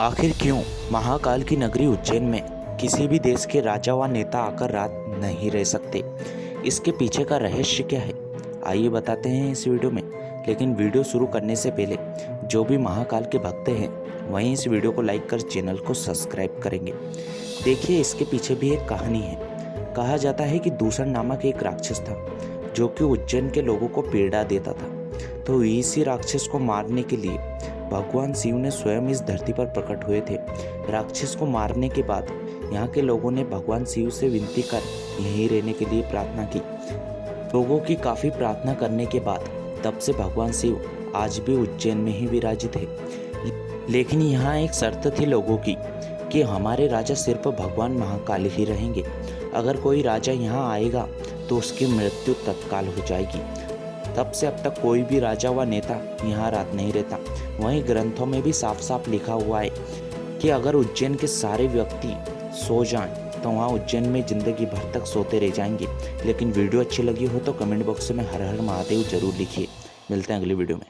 आखिर क्यों महाकाल की नगरी उज्जैन में किसी भी देश के राजा व नेता आकर रात नहीं रह सकते? इसके पीछे का रहस्य क्या है? आइए बताते हैं इस वीडियो में। लेकिन वीडियो शुरू करने से पहले, जो भी महाकाल के भक्त हैं, वहीं इस वीडियो को लाइक कर चैनल को सब्सक्राइब करेंगे। देखिए, इसके पीछे भी एक कहानी है। कहा जाता है कि दूसर नामक एक राक्षस था, जो कि उज्जैन के लोगों को पीड़ा देता था। तो इसी राक्षस को मारने के लिए भगवान शिव ने स्वयं इस धरती पर प्रकट हुए थे। राक्षस को मारने के बाद यहाँ के लोगों ने भगवान शिव से विनती कर यहीं रहने के लिए प्रार्थना की। लोगों की काफ़ी प्रार्थना करने के बाद तब से भगवान शिव आज भी उज्जैन में ही विराजित है। लेकिन यहाँ एक शर्त थी लोगों की कि हमारे राजा सिर्फ़ भगवान महाकाल ही रहेंगे। अगर कोई राजा यहाँ आएगा तो उसकी मृत्यु तत्काल हो जाएगी। तब से अब तक कोई भी राजा व नेता यहाँ रात नहीं रहता। वहीं ग्रंथों में भी साफ़ साफ़ लिखा हुआ है कि अगर उज्जैन के सारे व्यक्ति सो जाएँ तो वहाँ उज्जैन में ज़िंदगी भर तक सोते रह जाएँगे। लेकिन वीडियो अच्छी लगी हो तो कमेंट बॉक्स में हर हर महादेव ज़रूर लिखिए। मिलते हैं अगली वीडियो में।